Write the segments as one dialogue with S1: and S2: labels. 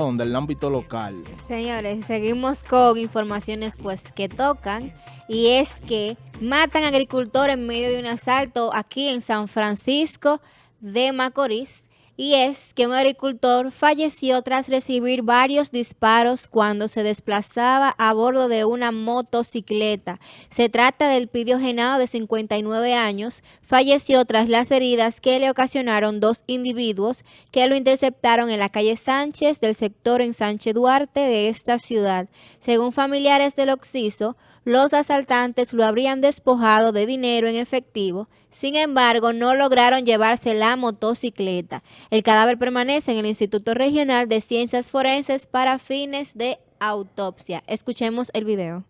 S1: del ámbito local.
S2: Señores, seguimos con informaciones pues que tocan y es que matan agricultor en medio de un asalto aquí en San Francisco de Macorís y es que un agricultor falleció tras recibir varios disparos cuando se desplazaba a bordo de una motocicleta. Se trata del Pidio Genao de 59 años, falleció tras las heridas que le ocasionaron dos individuos que lo interceptaron en la calle Sánchez del sector en Sánchez Duarte de esta ciudad. Según familiares del Oxiso, los asaltantes lo habrían despojado de dinero en efectivo, sin embargo no lograron llevarse la motocicleta. El cadáver permanece en el Instituto Regional de Ciencias Forenses para fines de autopsia. Escuchemos el video.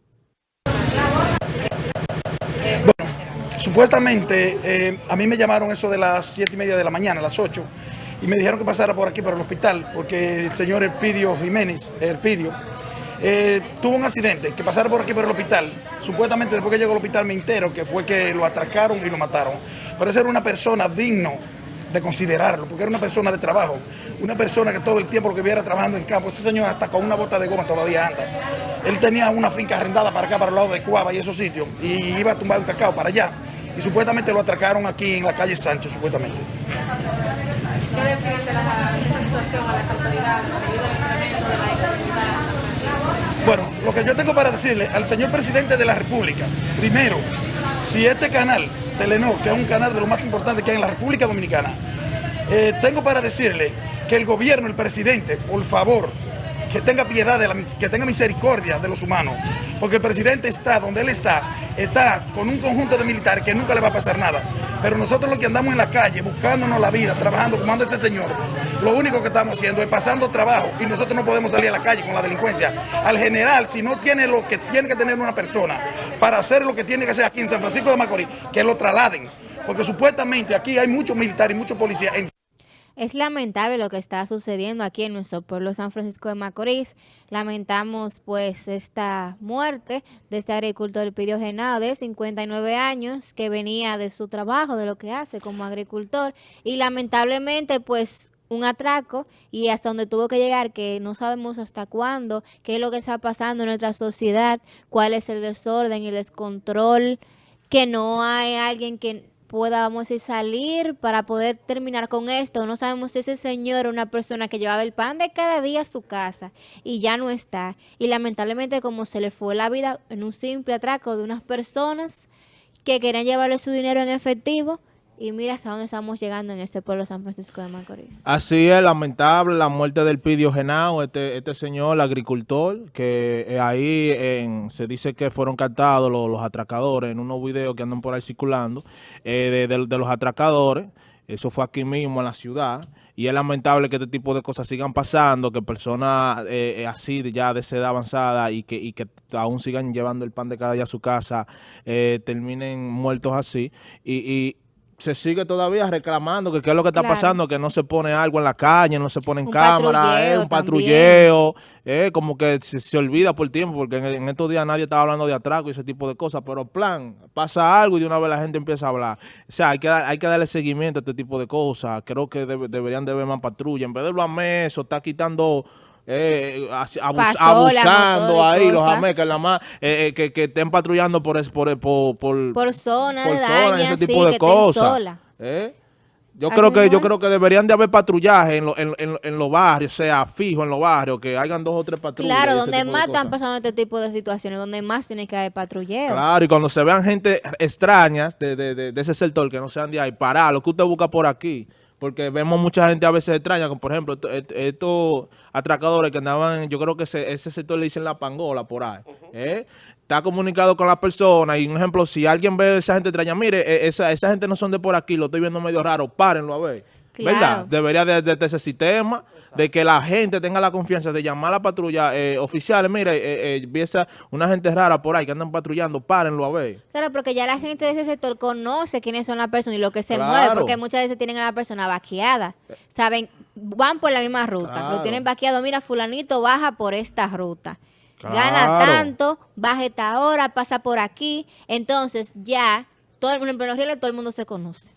S3: Bueno, supuestamente eh, a mí me llamaron eso de las siete y media de la mañana, a las 8, y me dijeron que pasara por aquí, por el hospital, porque el señor Elpidio Jiménez, Elpidio, eh, tuvo un accidente, que pasara por aquí por el hospital. Supuestamente después que llegó al hospital me entero que fue que lo atracaron y lo mataron. Pero esa era una persona digno de considerarlo, porque era una persona de trabajo, una persona que todo el tiempo lo que viera trabajando en campo, ese señor hasta con una bota de goma todavía anda. Él tenía una finca arrendada para acá, para el lado de Cuava y esos sitios, y iba a tumbar un cacao para allá. Y supuestamente lo atracaron aquí en la calle Sánchez, supuestamente. ¿Qué decir de la bueno, lo que yo tengo para decirle al señor presidente de la República, primero, si este canal, Telenor, que es un canal de lo más importante que hay en la República Dominicana, eh, tengo para decirle que el gobierno, el presidente, por favor, que tenga piedad, de la, que tenga misericordia de los humanos, porque el presidente está donde él está, está con un conjunto de militares que nunca le va a pasar nada. Pero nosotros los que andamos en la calle, buscándonos la vida, trabajando como anda ese señor, lo único que estamos haciendo es pasando trabajo y nosotros no podemos salir a la calle con la delincuencia. Al general, si no tiene lo que tiene que tener una persona para hacer lo que tiene que hacer aquí en San Francisco de Macorís, que lo trasladen. Porque supuestamente aquí hay muchos militares y muchos policías.
S2: Es lamentable lo que está sucediendo aquí en nuestro pueblo San Francisco de Macorís. Lamentamos pues esta muerte de este agricultor Pidio Genao de 59 años que venía de su trabajo, de lo que hace como agricultor y lamentablemente pues un atraco y hasta donde tuvo que llegar, que no sabemos hasta cuándo, qué es lo que está pasando en nuestra sociedad, cuál es el desorden el descontrol, que no hay alguien que pueda, vamos a salir para poder terminar con esto. No sabemos si ese señor es una persona que llevaba el pan de cada día a su casa y ya no está. Y lamentablemente como se le fue la vida en un simple atraco de unas personas que querían llevarle su dinero en efectivo, y mira hasta dónde estamos llegando en este pueblo San Francisco de Macorís.
S1: Así es, lamentable la muerte del Pidio Genao, este, este señor, agricultor, que eh, ahí se dice que fueron captados los, atracadores en unos videos que andan por ahí circulando, eh, de, los atracadores. Eso fue aquí mismo en la ciudad. Y es lamentable que este tipo de cosas sigan pasando, que personas eh, así ya de edad avanzada y que, y que aún sigan llevando el pan de cada día a su casa, terminen muertos así. y se sigue todavía reclamando que qué es lo que está pasando, que no se pone algo en la calle, no se pone en cámara, es un patrulleo, eh, como que se, olvida por tiempo, porque en, estos días nadie estaba hablando de atraco y ese tipo de cosas, pero plan, pasa algo y de una vez la gente empieza a hablar. O sea, hay que, hay que darle seguimiento a este tipo de cosas, creo que deberían de haber más patrulla, en vez de lo eso, está quitando eh, abusando ahí los amecas, la más, eh, eh, que, que, estén patrullando por, por, por, por,
S2: por zona, por zona
S1: ese tipo de cosas. ¿Eh? Yo creo que yo creo que deberían de haber patrullaje en, en, en, los barrios, sea fijo en los barrios, que hayan dos o tres patrullas.
S2: Claro, donde más están pasando este tipo de situaciones, donde más tiene que haber patrullero.
S1: Claro, y cuando se vean gente extrañas de, de, de, de ese sector que no sean de ahí, parar, lo que usted busca por aquí porque vemos mucha gente a veces extraña, como por ejemplo estos atracadores que andaban, yo creo que ese, sector le dicen la pangola por ahí, ¿eh? está comunicado con la persona y un ejemplo, si alguien ve a esa gente extraña, mire, e, esa, esa gente no son de por aquí, lo estoy viendo medio raro, párenlo a ver. ¿Verdad? Debería de, de, ese sistema, de que la gente tenga la confianza de llamar a la patrulla eh, oficiales. Mire, eh, eh, una gente rara por ahí que andan patrullando, párenlo a ver.
S2: Claro, porque ya la gente de ese sector conoce quiénes son las personas y lo que se mueve, porque muchas veces tienen a la persona vaqueada. Saben, van por la misma ruta, lo tienen vaqueado. Mira, fulanito baja por esta ruta. Gana tanto, baja esta hora, pasa por aquí. Entonces ya, todo, el, en todo el mundo se conoce.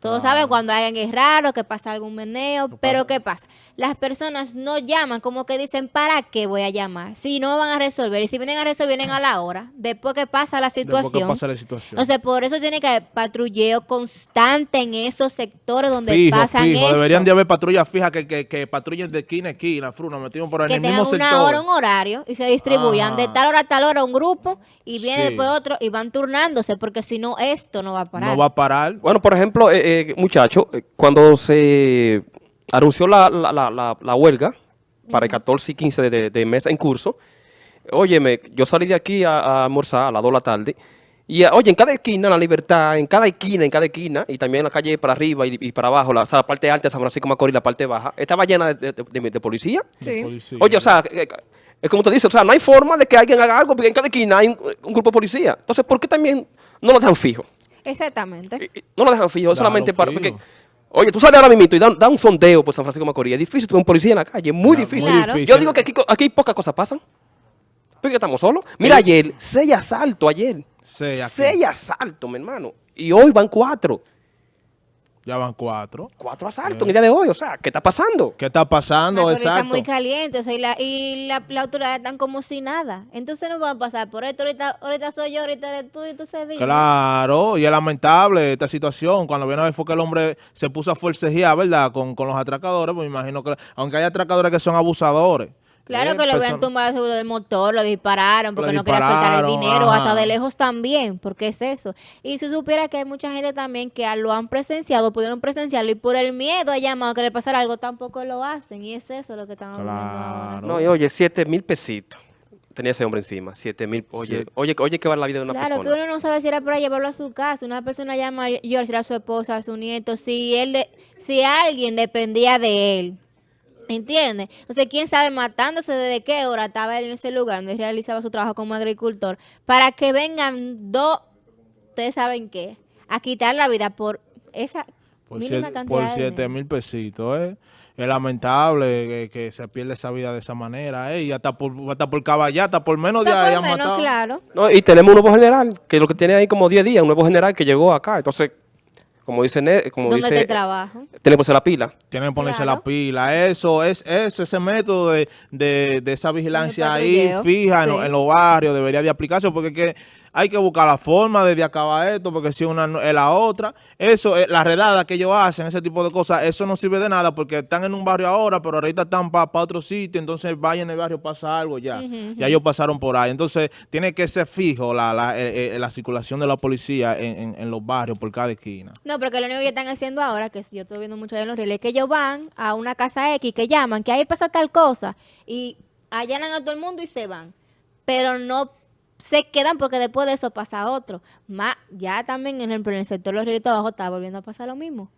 S2: Todos saben cuando hay alguien raro, que pasa algún meneo, pero ¿qué pasa? Las personas no llaman, como que dicen, ¿para qué voy a llamar? Si no van a resolver, y si vienen a resolver, vienen a la hora, después que pasa la
S1: Después que
S2: situación.
S1: pasa la situación.
S2: Entonces, por eso tiene que haber patrulleo constante en esos sectores donde
S1: fijo,
S2: pasan
S1: fijo.
S2: esto.
S1: Deberían de haber patrullas fijas que, que, que patrullen de esquina a esquina, fruna, metidos por ahí
S2: que
S1: en el
S2: tengan
S1: mismo
S2: una
S1: sector.
S2: hora, un horario y se distribuyan de tal hora a tal hora un grupo y viene
S1: Sí.
S2: después otro y van turnándose porque si no esto no va a parar.
S1: No va a parar.
S4: Bueno, por ejemplo, eh, eh, muchachos, eh, cuando se anunció la, la, la, la- huelga para el 14 y 15 de, de- de mes en curso, óyeme, yo salí de aquí a, a almorzar a las 2 de la tarde y, eh, oye, en cada esquina, la libertad, en cada esquina, en cada esquina, y también en la calle para arriba y, y para abajo, la, o sea, la parte alta de San Francisco Macorís, la parte baja, estaba llena de, de- de- de policía.
S1: de policía.
S4: Oye, o sea, eh, es como te dice, o sea, no hay forma de que alguien haga algo porque en cada esquina hay un, un grupo de policía. Entonces, ¿por qué también no lo dejan fijo?
S2: Exactamente.
S4: Y- y No lo dejan fijo, solamente para... Porque, oye, tú sales ahora mismo y da, da un sondeo por San Francisco de Macorís. Es difícil tener un policía en la calle, es muy difícil.
S2: Claro.
S1: difícil.
S4: Yo digo que aquí, aquí pocas cosas pasan. Porque estamos solos. Mira, ayer, seis asaltos ayer. Seis asaltos, mi hermano. Y hoy van cuatro.
S1: Ya van cuatro.
S4: Cuatro asaltos en el día de hoy. O sea, ¿qué está pasando?
S1: ¿Qué está pasando?
S2: Está
S1: Exacto.
S2: muy caliente o sea, y, la, y la, la autoridad están como si nada. Entonces no van a pasar por esto. Ahorita, ahorita soy yo, ahorita eres tú y tú se dice.
S1: Claro, y es lamentable esta situación. Cuando viene a ver fue que el hombre se puso a forcejear, ¿verdad? Con, con los atracadores, pues me imagino que, aunque hay atracadores que son abusadores.
S2: Claro
S1: ¿eh?
S2: que lo habían tumbado seguro del motor, lo dispararon porque
S1: Lo
S2: no quería soltar el dinero,
S1: ajá.
S2: hasta de lejos también, porque es eso. Y si supiera que hay mucha gente también que lo han presenciado, pudieron presenciarlo y por el miedo a llamar a que le pasara algo tampoco lo hacen. Y es eso lo que estamos.
S1: Claro.
S4: No, y oye, siete mil pesitos. Tenía ese hombre encima, siete mil. Oye,
S1: Sí.
S4: oye, oye, que vale la vida de una
S2: Claro, que
S4: persona.
S2: uno no sabe si era para llevarlo a su casa. Una persona llama a George, era su esposa, a su nieto, si él de- si alguien dependía de él. ¿Entiendes? Sea, quién sabe matándose desde qué hora estaba él en ese lugar donde realizaba su trabajo como agricultor, para que vengan dos, ustedes saben qué, a quitar la vida por esa
S1: Por,
S2: mínima
S1: siete,
S2: cantidad
S1: por
S2: de
S1: siete
S2: dinero.
S1: mil pesitos, ¿eh? Es lamentable que, que se pierda esa vida de esa manera, ¿eh? Y hasta por, hasta por caballata, por menos de ahí han matado.
S2: claro.
S4: No, y tenemos un nuevo general, que lo que tiene ahí como 10 días, un nuevo general que llegó acá. Entonces, como dice, Ne- como
S2: ¿Dónde
S4: dice,
S2: te trabajo?
S4: tiene que ponerse la pila.
S1: Tienen que ponerse
S2: Claro.
S1: la pila. Eso, es eso, ese método de, de, de esa vigilancia ahí fija en,
S2: sí.
S1: en los barrios debería de aplicarse porque es que hay que buscar la forma de, de acabar esto porque si una no- es la otra. Eso, eh, la redada que ellos hacen, ese tipo de cosas, eso no sirve de nada porque están en un barrio ahora, pero ahorita están para otro sitio, entonces vaya en el barrio, pasa algo ya. Ya ellos pasaron por ahí. Entonces, tiene que ser fijo la, la, eh, eh, la circulación de la policía en, en- en los barrios por cada esquina.
S2: No, porque lo único que están haciendo ahora, que yo estoy viendo mucho en los reels, es que ellos van a una casa X que llaman, que ahí pasa tal cosa, y allanan a todo el mundo y se van. Pero no se quedan porque después de eso pasa otro. Más, ya también, en el sector de los de abajo está volviendo a pasar lo mismo.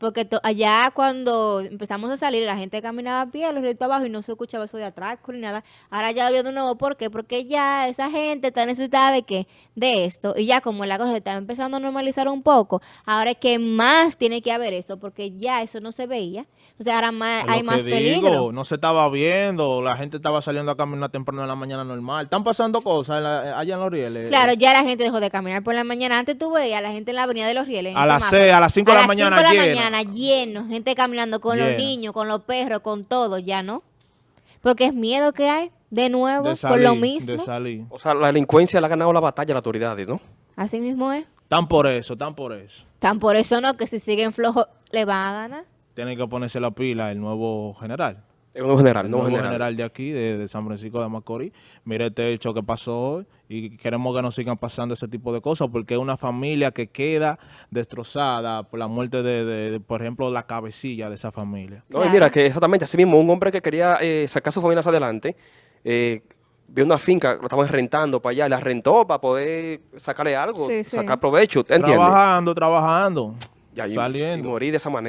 S2: Porque allá cuando empezamos a salir, la gente caminaba a pie, los de abajo, y no se escuchaba eso de atrás ni nada. Ahora ya volvió de nuevo, ¿por qué? Porque ya esa gente está necesitada de qué? De esto. Y ya como la cosa se está empezando a normalizar un poco, ahora es que más tiene que haber eso, porque ya eso no se veía. O sea, ahora más, hay más
S1: digo,
S2: peligro.
S1: no se estaba viendo, la gente estaba saliendo a caminar temprano en la mañana normal. Están pasando cosas en la- allá en los rieles.
S2: Claro, ya la gente dejó de caminar por la mañana. Antes tú veías a la gente en la avenida de los rieles.
S1: A las
S2: semáforo.
S1: seis, a las cinco de la mañana
S2: mañana lleno, gente caminando con los niños, con los perros, con todo, ya no. Porque es miedo que hay, de nuevo,
S1: de
S2: por
S1: salir,
S2: lo mismo.
S1: de salir.
S4: O sea, la delincuencia le ha ganado la batalla a las autoridades, ¿no?
S2: Así mismo es.
S1: Están por eso, están por eso.
S2: Tan por eso no, que si siguen flojos, le van a ganar.
S1: Tienen que ponerse la pila el nuevo general.
S4: Es un general, nuevo
S1: nuevo
S4: general.
S1: general de aquí, de, de San Francisco de Macorís. Mire este hecho que pasó hoy y queremos que no sigan pasando ese tipo de cosas porque es una familia que queda destrozada por la muerte de, de- de, por ejemplo, la cabecilla de esa familia.
S4: No, y mira, que exactamente, así mismo, un hombre que quería eh, sacar a su familia hacia adelante, eh, vio una finca, lo estaban rentando para allá, la rentó para poder sacarle algo,
S2: Sí, sí.
S4: sacar provecho, ¿entiendes?
S1: Trabajando, trabajando,
S4: Ya, y- y
S1: saliendo.
S4: morir de esa manera.